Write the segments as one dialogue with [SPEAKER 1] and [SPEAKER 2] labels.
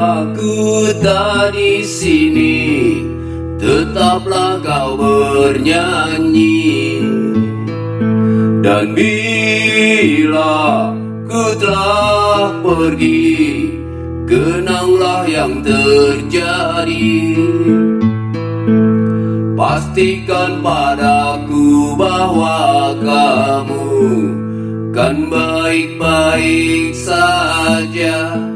[SPEAKER 1] aku tak di sini, tetaplah kau bernyanyi. Dan bila ku telah pergi, kenanglah yang terjadi. Pastikan padaku bahwa kamu kan baik-baik saja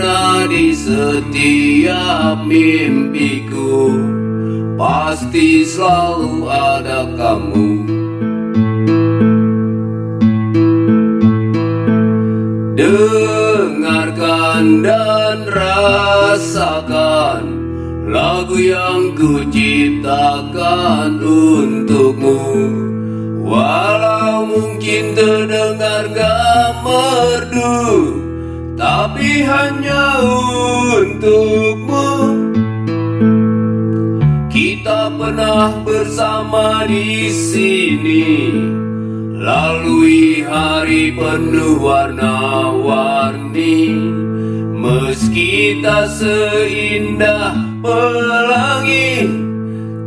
[SPEAKER 1] Di setiap mimpiku Pasti selalu ada kamu. Dengarkan dan rasakan Lagu yang ku ciptakan untukmu. Walau mungkin terdengar gak merdu Tapi hanya untukmu. Kita pernah bersama di sini. Lalui hari penuh warna-warni. Meski tak seindah pelangi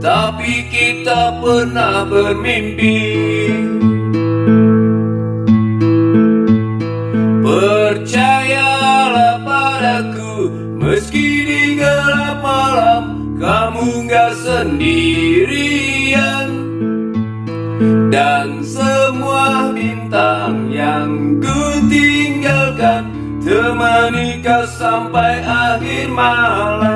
[SPEAKER 1] Tapi kita pernah bermimpi Sendirian. Dan semua bintang yang ku tinggalkan Temani kau sampai akhir malam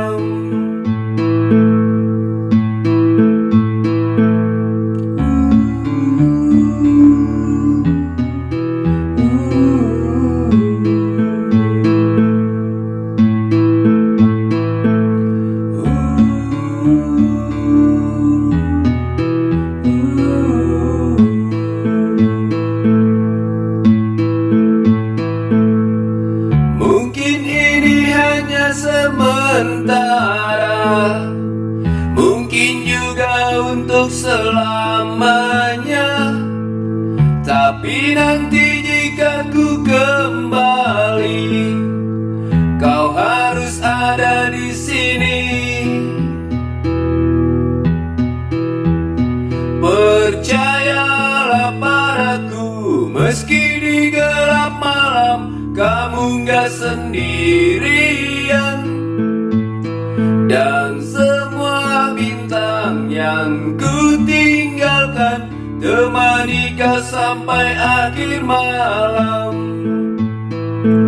[SPEAKER 1] sementara. Mungkin juga untuk selamanya. Tapi nanti Gak sendirian. Dan semua bintang yang ku tinggalkan Temani kau sampai akhir malam.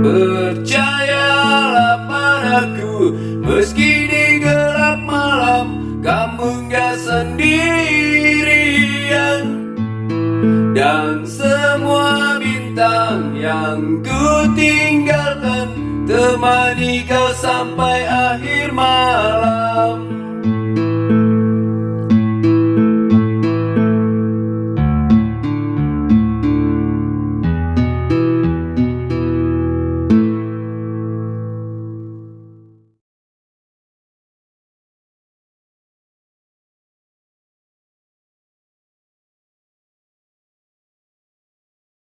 [SPEAKER 1] Percayalah padaku Meski di gelap malam Kamu gak sendirian. Dan semua bintang yang ku tinggalkan Temani kau sampai akhir malam.